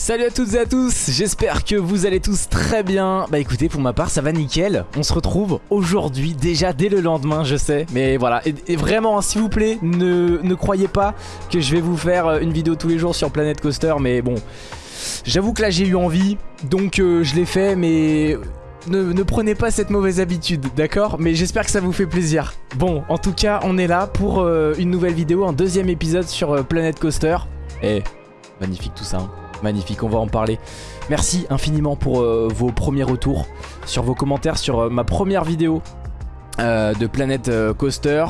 Salut à toutes et à tous, j'espère que vous allez tous très bien Bah écoutez, pour ma part ça va nickel On se retrouve aujourd'hui, déjà dès le lendemain je sais Mais voilà, et, vraiment hein, s'il vous plaît, ne, croyez pas que je vais vous faire euh, une vidéo tous les jours sur Planet Coaster Mais bon, j'avoue que là j'ai eu envie, donc euh, je l'ai fait mais... Ne, prenez pas cette mauvaise habitude, d'accord? Mais j'espère que ça vous fait plaisir. Bon, en tout cas, on est là pour euh, une nouvelle vidéo, un deuxième épisode sur Planet Coaster. Eh, magnifique tout ça, hein. Magnifique, on va en parler. Merci infiniment pour euh, vos premiers retours, sur vos commentaires, sur euh, ma première vidéo euh, de Planet Coaster.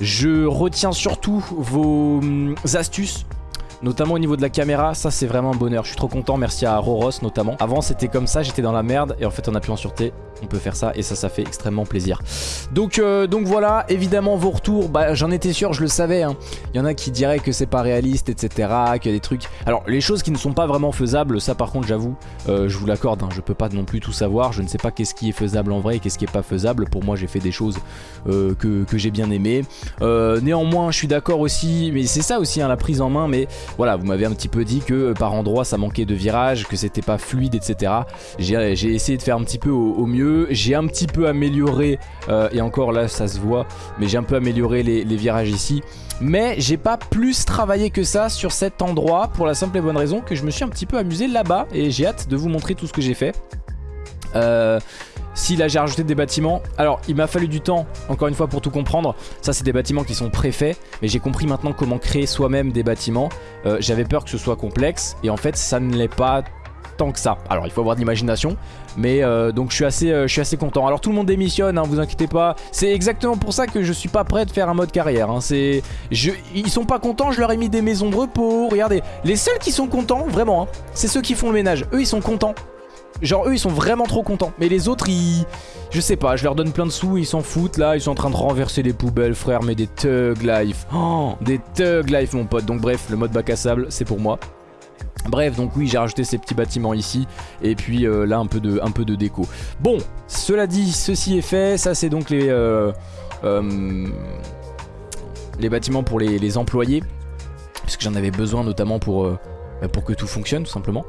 Je retiens surtout vos hum, astuces Notamment au niveau de la caméra, ça c'est vraiment un bonheur. Je suis trop content, merci à Roros notamment. Avant c'était comme ça, j'étais dans la merde et en fait en appuyant sur T, on peut faire ça et ça, ça fait extrêmement plaisir. Donc, euh, donc voilà, évidemment vos retours, bah, j'en étais sûr, je le savais. Hein. Il y en a qui diraient que c'est pas réaliste, etc. Qu'il y a des trucs... Alors les choses qui ne sont pas vraiment faisables, ça par contre j'avoue, euh, je vous l'accorde, hein, je peux pas non plus tout savoir. Je ne sais pas qu'est-ce qui est faisable en vrai et qu'est-ce qui est pas faisable. Pour moi j'ai fait des choses euh, que, j'ai bien aimées. néanmoins je suis d'accord aussi, mais c'est ça aussi hein, la prise en main, mais voilà, vous m'avez un petit peu dit que par endroit ça manquait de virage, que c'était pas fluide, etc. J'ai essayé de faire un petit peu au, mieux. J'ai un petit peu amélioré, euh, et encore là ça se voit, mais j'ai un peu amélioré les, virages ici. Mais j'ai pas plus travaillé que ça sur cet endroit pour la simple et bonne raison que je me suis un petit peu amusé là-bas et j'ai hâte de vous montrer tout ce que j'ai fait. Euh, si là j'ai rajouté des bâtiments, alors il m'a fallu du temps, encore une fois pour tout comprendre. Ça c'est des bâtiments qui sont préfaits, mais j'ai compris maintenant comment créer soi-même des bâtiments. Euh, j'avais peur que ce soit complexe, et en fait ça ne l'est pas tant que ça. Alors il faut avoir de l'imagination, mais euh, donc je suis, assez, euh, je suis assez content. Alors tout le monde démissionne, hein, vous inquiétez pas. C'est exactement pour ça que je suis pas prêt de faire un mode carrière. Hein. C'est, Ils sont pas contents, je leur ai mis des maisons de repos. Regardez, les seuls qui sont contents, vraiment, hein, c'est ceux qui font le ménage. Eux ils sont contents. Genre eux ils sont vraiment trop contents Mais les autres ils... Je sais pas, je leur donne plein de sous, ils s'en foutent là Ils sont en train de renverser les poubelles frère Mais des thug life oh, Des thug life mon pote Donc bref, le mode bac à sable c'est pour moi Bref, donc oui, j'ai rajouté ces petits bâtiments ici. Et puis euh, là, un peu, de, déco. Bon, cela dit, ceci est fait. Ça, c'est donc les, euh, euh, bâtiments pour les, employés. Parce que j'en avais besoin notamment pour, pour que tout fonctionne, tout simplement.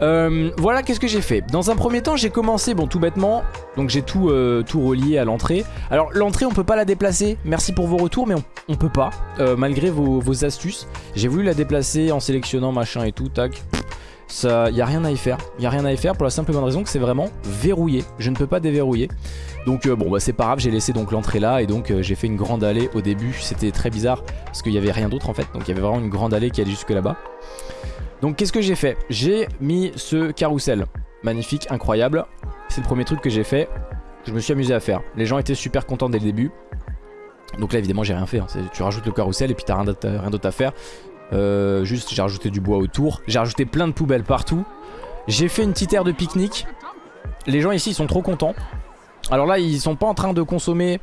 Euh, voilà qu'est-ce que j'ai fait. Dans un premier temps j'ai commencé bon tout bêtement. Donc j'ai tout, euh, relié à l'entrée. Alors l'entrée on peut pas la déplacer. Merci pour vos retours mais on, peut pas euh, Malgré vos, astuces. J'ai voulu la déplacer en sélectionnant machin et tout Tac. Ça, y a rien à y faire. Il y a rien à y faire pour la simple et bonne raison que c'est vraiment verrouillé. Je ne peux pas déverrouiller. Donc bon bah c'est pas grave j'ai laissé donc l'entrée là Et donc j'ai fait une grande allée au début. C'était très bizarre parce qu'il y avait rien d'autre en fait. Donc il y avait vraiment une grande allée qui allait jusque là-bas donc qu'est-ce que j'ai fait? J'ai mis ce carrousel. Magnifique, incroyable. C'est le premier truc que j'ai fait. Je me suis amusé à faire. Les gens étaient super contents dès le début. Donc là évidemment j'ai rien fait. Hein. Tu rajoutes le carrousel et puis t'as rien d'autre à faire. Euh, juste j'ai rajouté du bois autour. J'ai rajouté plein de poubelles partout. J'ai fait une petite aire de pique-nique. Les gens ici ils sont trop contents. Alors là ils sont pas en train de consommer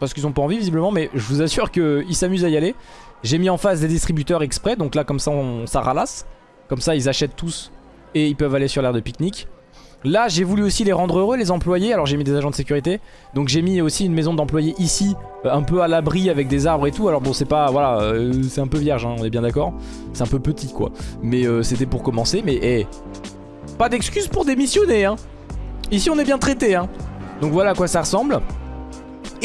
parce qu'ils ont pas envie visiblement mais je vous assure qu'ils s'amusent à y aller. J'ai mis en face des distributeurs exprès donc là comme ça on, ça ralasse. Comme ça ils achètent tous et ils peuvent aller sur l'air de pique-nique. Là j'ai voulu aussi les rendre heureux les employés. Alors j'ai mis des agents de sécurité. Donc j'ai mis aussi une maison d'employés ici euh, Un peu à l'abri avec des arbres et tout. Alors bon c'est pas voilà euh, c'est un peu vierge hein, on est bien d'accord. C'est un peu petit quoi. Mais euh, c'était pour commencer. Mais hey, pas d'excuses pour démissionner hein. Ici on est bien traité hein. Donc voilà à quoi ça ressemble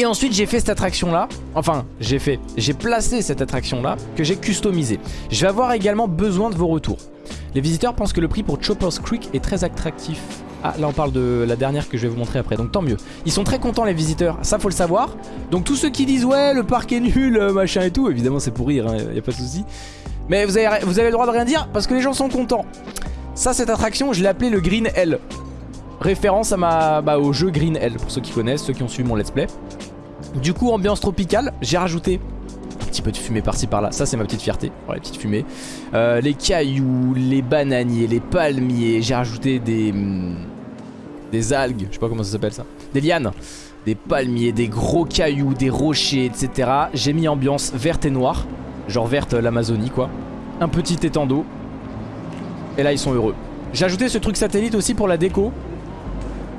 et ensuite j'ai fait cette attraction là Enfin j'ai fait J'ai placé cette attraction là Que j'ai customisé Je vais avoir également besoin de vos retours. Les visiteurs pensent que le prix pour Chopper's Creek est très attractif. Ah là on parle de la dernière que je vais vous montrer après Donc tant mieux. Ils sont très contents les visiteurs Ça faut le savoir. Donc tous ceux qui disent ouais le parc est nul euh, machin et tout Évidemment c'est pour rire hein, y a pas de souci. Mais vous avez, le droit de rien dire Parce que les gens sont contents. Ça cette attraction je l'ai appelée le Green L. Référence à ma, bah, au jeu Green L Pour ceux qui connaissent, ceux qui ont suivi mon let's play du coup, ambiance tropicale, j'ai rajouté un petit peu de fumée par-ci par-là. Ça, c'est ma petite fierté. Voilà, les petites fumées. Euh, les cailloux, les bananiers, les palmiers. J'ai rajouté des... Hmm, des algues. Je sais pas comment ça s'appelle ça. Des lianes. Des palmiers, des gros cailloux, des rochers, etc. J'ai mis ambiance verte et noire. Genre verte l'Amazonie, quoi. Un petit étang d'eau. Et là, ils sont heureux. J'ai ajouté ce truc satellite aussi pour la déco.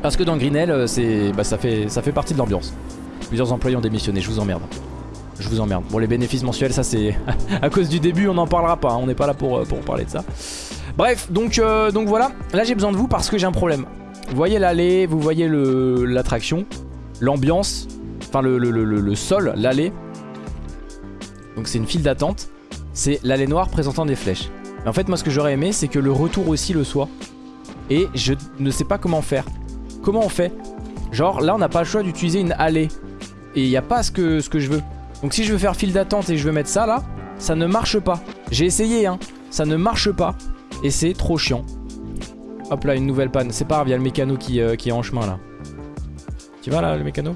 Parce que dans Greenell, euh, bah, ça, fait, ça fait partie de l'ambiance. Plusieurs employés ont démissionné, je vous emmerde. Je vous emmerde. Bon, les bénéfices mensuels, ça c'est... à cause du début, on n'en parlera pas. Hein. On n'est pas là pour, euh, pour parler de ça. Bref, donc, euh, donc voilà. Là, j'ai besoin de vous parce que j'ai un problème. Vous voyez l'allée, vous voyez l'attraction, l'ambiance, enfin le, le, le, sol, l'allée. Donc c'est une file d'attente. C'est l'allée noire présentant des flèches. En fait, moi, ce que j'aurais aimé, c'est que le retour aussi le soit. Et je ne sais pas comment faire. Comment on fait? Genre, là, on n'a pas le choix d'utiliser une allée. Et il n'y a pas ce que, je veux. Donc si je veux faire file d'attente et je veux mettre ça, là, ça ne marche pas. J'ai essayé, hein. Ça ne marche pas. Et c'est trop chiant. Hop là, une nouvelle panne. C'est pas grave, il y a le mécano qui, euh, qui est en chemin, là. Tu vas, là, le mécano?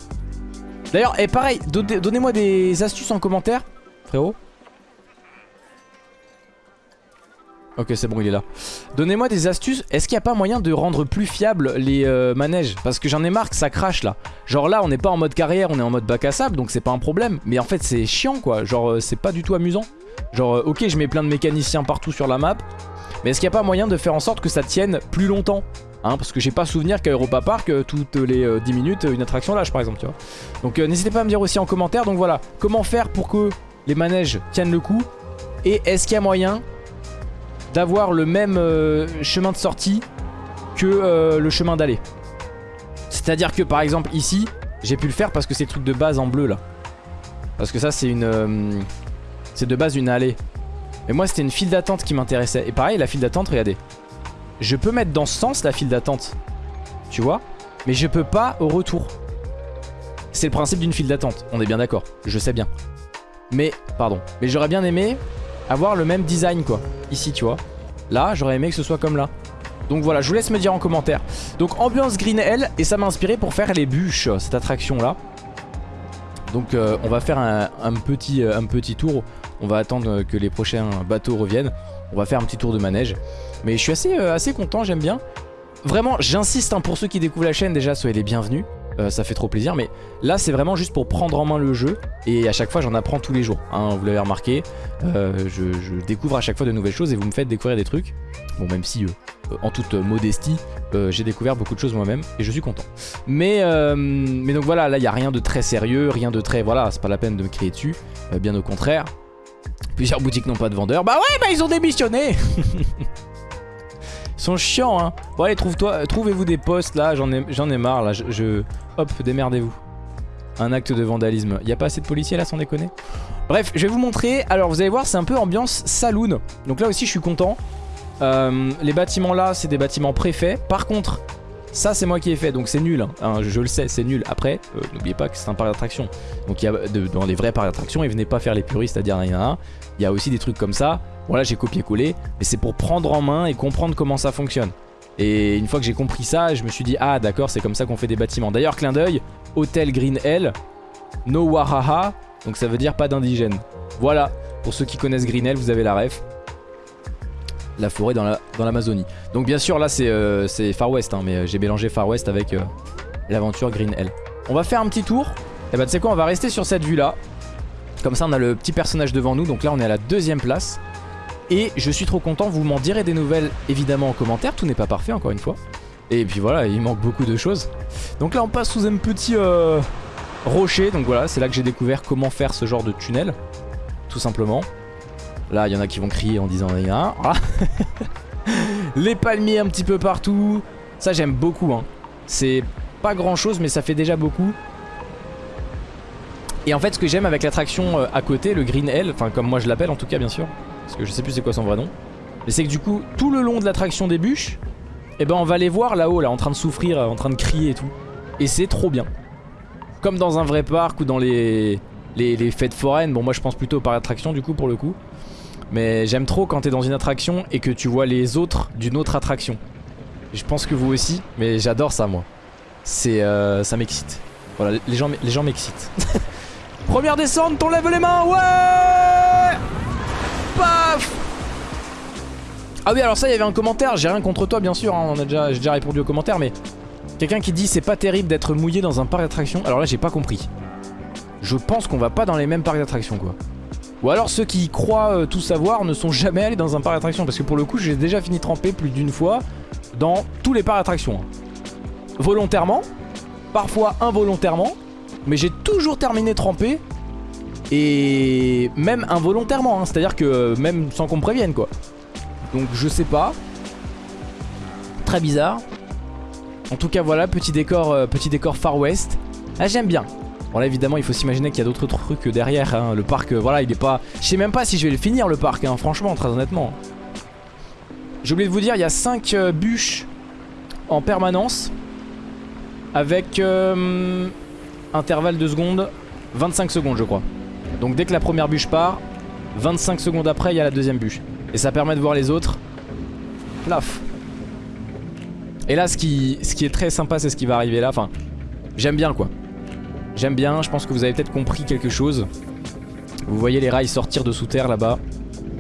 D'ailleurs, et pareil, donnez-moi des astuces en commentaire, frérot. Ok c'est bon il est là. Donnez-moi des astuces. Est-ce qu'il n'y a pas moyen de rendre plus fiable les euh, manèges? Parce que j'en ai marre que ça crache là. Genre là on n'est pas en mode carrière On est en mode bac à sable Donc c'est pas un problème. Mais en fait c'est chiant quoi. Genre euh, c'est pas du tout amusant. Genre euh, ok je mets plein de mécaniciens partout sur la map Mais est-ce qu'il n'y a pas moyen de faire en sorte que ça tienne plus longtemps? Hein, parce que j'ai pas souvenir qu'à Europa Park, toutes les 10 minutes, une attraction lâche par exemple, tu vois. Donc n'hésitez pas à me dire aussi en commentaire, donc voilà, comment faire pour que les manèges tiennent le coup? Et est-ce qu'il y a moyen d'avoir le même euh, chemin de sortie que euh, le chemin d'aller. C'est-à-dire que par exemple ici, j'ai pu le faire parce que c'est le truc de base en bleu là. Parce que ça c'est une... Euh, c'est de base une allée. Mais moi c'était une file d'attente qui m'intéressait. Et pareil la file d'attente, regardez. Je peux mettre dans ce sens la file d'attente. Tu vois Mais je peux pas au retour. C'est le principe d'une file d'attente, on est bien d'accord. Je sais bien. Mais, pardon. Mais j'aurais bien aimé avoir le même design quoi. Ici tu vois. Là j'aurais aimé que ce soit comme là. Donc voilà je vous laisse me dire en commentaire. Donc ambiance Green Hell et ça m'a inspiré pour faire les bûches cette attraction là. Donc euh, on va faire un, petit, euh, un petit tour. On va attendre que les prochains bateaux reviennent. On va faire un petit tour de manège. Mais je suis assez, euh, content, j'aime bien. Vraiment, j'insiste hein, pour ceux qui découvrent la chaîne déjà, soyez les bienvenus. Euh, ça fait trop plaisir. Mais là, c'est vraiment juste pour prendre en main le jeu. Et à chaque fois, j'en apprends tous les jours. Hein, vous l'avez remarqué. Euh, je, découvre à chaque fois de nouvelles choses et vous me faites découvrir des trucs. Bon, même si, euh, en toute modestie, j'ai découvert beaucoup de choses moi-même. Et je suis content. Mais, donc voilà, là, il n'y a rien de très sérieux. Rien de très... Voilà, c'est pas la peine de me crier dessus. bien au contraire. Plusieurs boutiques n'ont pas de vendeurs. Bah ouais, bah ils ont démissionné sont chiants hein. Bon allez trouve-toi, trouvez-vous des postes là J'en ai, ai marre là je, Hop démerdez-vous. Un acte de vandalisme. Il a pas assez de policiers là sans déconner? Bref je vais vous montrer Alors vous allez voir c'est un peu ambiance saloon. Donc là aussi je suis content. Euh, Les bâtiments là c'est des bâtiments préfets. Par contre ça c'est moi qui ai fait donc c'est nul hein. Hein, je, le sais c'est nul. Après euh, n'oubliez pas que c'est un parc d'attraction Donc dans les vrais parcs d'attraction Ils venaient pas faire les puristes c'est-à-dire rien Il y a aussi des trucs comme ça. Bon là j'ai copié-collé Mais c'est pour prendre en main et comprendre comment ça fonctionne. Et une fois que j'ai compris ça Je me suis dit ah d'accord c'est comme ça qu'on fait des bâtiments. D'ailleurs clin d'œil Hôtel Green Hell No Wahaha Donc ça veut dire pas d'indigène. Voilà. Pour ceux qui connaissent Green Hell vous avez la ref la forêt dans l'Amazonie. Donc bien sûr là c'est euh, Far West hein, mais euh, j'ai mélangé Far West avec euh, l'aventure Green Hell. On va faire un petit tour. Et bah tu sais quoi on va rester sur cette vue là. Comme ça on a le petit personnage devant nous donc là on est à la deuxième place. Et je suis trop content, vous m'en direz des nouvelles évidemment en commentaire, tout n'est pas parfait encore une fois. Et puis voilà, il manque beaucoup de choses. Donc là on passe sous un petit rocher, donc voilà, c'est là que j'ai découvert comment faire ce genre de tunnel, tout simplement. Là, il y en a qui vont crier en disant. Les palmiers un petit peu partout. Ça, j'aime beaucoup. Hein. C'est pas grand chose, mais ça fait déjà beaucoup. Et en fait, ce que j'aime avec l'attraction euh, à côté, le Green Hell, enfin comme moi je l'appelle en tout cas, bien sûr, parce que je sais plus c'est quoi son vrai nom, mais c'est que du coup, tout le long de l'attraction des bûches, eh ben on va les voir là-haut, là, en train de souffrir, en train de crier et tout. Et c'est trop bien. Comme dans un vrai parc ou dans les, les, les fêtes foraines. Bon, moi je pense plutôt au parc d'attraction du coup pour le coup. Mais j'aime trop quand t'es dans une attraction et que tu vois les autres d'une autre attraction. Je pense que vous aussi, mais j'adore ça moi. C'est euh, ça m'excite. Voilà, les gens, m'excitent. Première descente, on lève les mains, ouais Paf Ah oui, alors ça, il y avait un commentaire, j'ai rien contre toi bien sûr, hein, on a déjà, j'ai déjà répondu au commentaire, mais quelqu'un qui dit c'est pas terrible d'être mouillé dans un parc d'attraction. Alors là, j'ai pas compris. Je pense qu'on va pas dans les mêmes parcs d'attraction quoi. Ou alors ceux qui croient euh, tout savoir ne sont jamais allés dans un parc d'attraction Parce que pour le coup j'ai déjà fini trempé plus d'une fois dans tous les parcs d'attraction Volontairement, parfois involontairement, mais j'ai toujours terminé trempé et même involontairement, hein. c'est-à-dire que euh, même sans qu'on me prévienne quoi. Donc je sais pas, Très bizarre. En tout cas voilà, petit décor, euh, petit décor Far West. Ah j'aime bien. Bon là évidemment il faut s'imaginer qu'il y a d'autres trucs derrière. hein. Le parc, euh, voilà il est pas... Je sais même pas si je vais le finir le parc, hein, franchement, très honnêtement. J'ai oublié de vous dire, il y a 5 bûches en permanence. Avec euh, intervalle de secondes, 25 secondes je crois. Donc dès que la première bûche part, 25 secondes après il y a la deuxième bûche. Et ça permet de voir les autres. Plaf. Et là ce qui, ce qui est très sympa c'est ce qui va arriver là. Enfin, j'aime bien quoi. J'aime bien, je pense que vous avez peut-être compris quelque chose. Vous voyez les rails sortir de sous terre là-bas.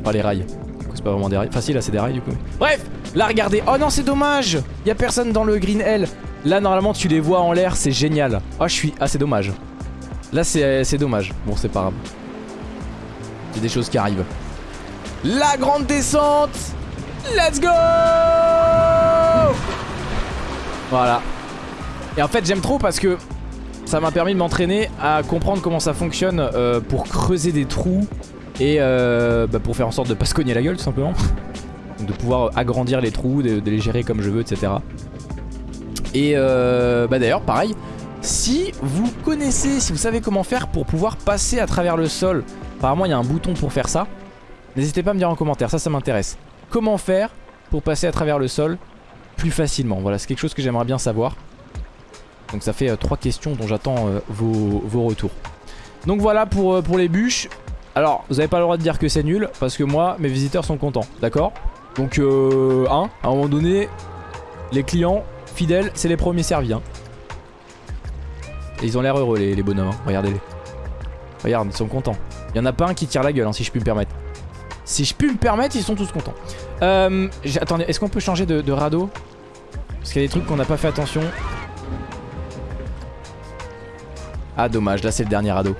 Pas les rails. C'est pas vraiment des rails. Enfin si là c'est des rails du coup. Bref, là regardez. Oh non c'est dommage. Il y a personne dans le Green L. Là normalement tu les vois en l'air, c'est génial. Oh je suis... Ah c'est dommage. Là c'est dommage. Bon c'est pas grave. C'est des choses qui arrivent. La grande descente Let's go Voilà. Et en fait j'aime trop parce que ça m'a permis de m'entraîner à comprendre comment ça fonctionne euh, pour creuser des trous et euh, bah, pour faire en sorte de pas se cogner la gueule tout simplement. de pouvoir agrandir les trous, de, de, les gérer comme je veux, etc. Et euh, bah d'ailleurs pareil, si vous connaissez, si vous savez comment faire pour pouvoir passer à travers le sol, apparemment il y a un bouton pour faire ça, n'hésitez pas à me dire en commentaire, ça ça m'intéresse. Comment faire pour passer à travers le sol plus facilement? Voilà, c'est quelque chose que j'aimerais bien savoir. Donc ça fait euh, trois questions dont j'attends euh, vos, vos, retours. Donc voilà pour, euh, les bûches. Alors, vous n'avez pas le droit de dire que c'est nul, parce que moi, mes visiteurs sont contents, d'accord? Donc, euh, à un moment donné, les clients fidèles, c'est les premiers servis. Hein. Et ils ont l'air heureux, les, les bonhommes, hein. regardez-les. Regarde, ils sont contents. Il y en a pas un qui tire la gueule, hein, si je puis me permettre. Si je puis me permettre, ils sont tous contents. Euh, attendez, est-ce qu'on peut changer de radeau? Parce qu'il y a des trucs qu'on n'a pas fait attention. Ah dommage, là c'est le dernier radeau.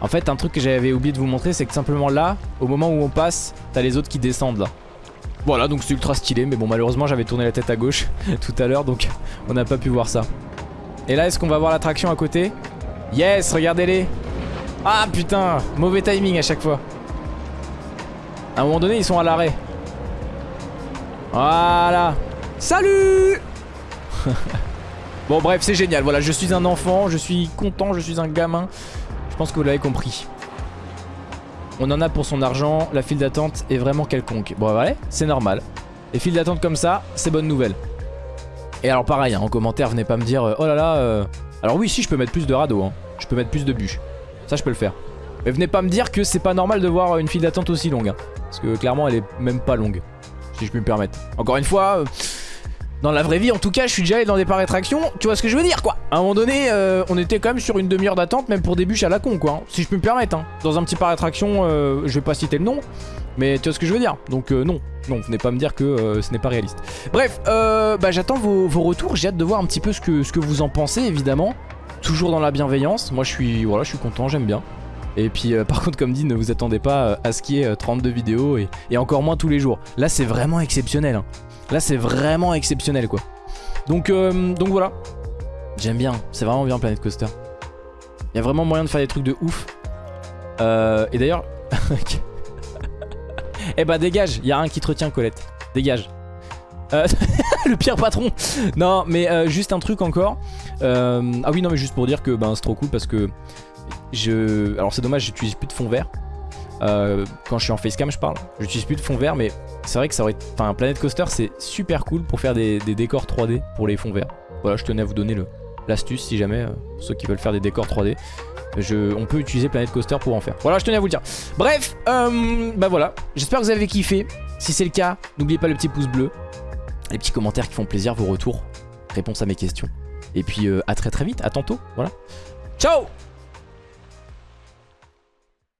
En fait un truc que j'avais oublié de vous montrer c'est que simplement là, au moment où on passe, t'as les autres qui descendent là. Voilà donc c'est ultra stylé mais bon malheureusement j'avais tourné la tête à gauche tout à l'heure donc on n'a pas pu voir ça. Et là est-ce qu'on va voir l'attraction à côté? Yes regardez-les Ah putain mauvais timing à chaque fois. À un moment donné ils sont à l'arrêt. Voilà Salut Bon bref c'est génial. Voilà je suis un enfant Je suis content je suis un gamin. Je pense que vous l'avez compris. On en a pour son argent. La file d'attente est vraiment quelconque. Bon voilà c'est normal. Les files d'attente comme ça c'est bonne nouvelle. Et alors pareil hein, en commentaire venez pas me dire euh, Oh là là euh... Alors oui si je peux mettre plus de radeaux hein. Je peux mettre plus de bûches. Ça je peux le faire. Mais venez pas me dire que c'est pas normal de voir une file d'attente aussi longue hein. Parce que clairement elle est même pas longue Si je puis me permettre. Encore une fois euh... Dans la vraie vie, en tout cas, je suis déjà allé dans des parcs d'attractions. Tu vois ce que je veux dire, quoi À un moment donné, euh, on était quand même sur une demi-heure d'attente, même pour des bûches à la con, quoi. Hein, si je peux me permettre, hein. Dans un petit parc d'attractions, euh, je vais pas citer le nom, mais tu vois ce que je veux dire. Donc euh, non, non, venez pas me dire que euh, ce n'est pas réaliste. Bref, bah, j'attends vos, retours. J'ai hâte de voir un petit peu ce que, vous en pensez, évidemment. Toujours dans la bienveillance. Moi, je suis, voilà, je suis content, j'aime bien. Et puis par contre comme dit ne vous attendez pas à ce qu'il y ait 32 vidéos et, et, encore moins tous les jours Là c'est vraiment exceptionnel hein. Là c'est vraiment exceptionnel quoi. Donc, euh, donc voilà. J'aime bien, c'est vraiment bien Planet Coaster. Il y a vraiment moyen de faire des trucs de ouf. Euh, Et d'ailleurs Eh bah dégage, il y a un qui te retient Colette. Dégage. Euh, le pire patron. Non mais juste un truc encore. Ah oui non mais juste pour dire que ben, c'est trop cool parce que. Alors c'est dommage j'utilise plus de fond vert euh, Quand je suis en facecam je parle. J'utilise plus de fond vert mais c'est vrai que ça aurait... Enfin Planet Coaster c'est super cool pour faire des, décors 3D pour les fonds verts. Voilà je tenais à vous donner l'astuce si jamais euh, Ceux qui veulent faire des décors 3D je, on peut utiliser Planet Coaster pour en faire. Voilà je tenais à vous le dire. Bref euh, bah voilà. J'espère que vous avez kiffé. Si c'est le cas n'oubliez pas le petit pouce bleu Les petits commentaires qui font plaisir Vos retours Réponses à mes questions. Et puis à très très vite à tantôt. Voilà. Ciao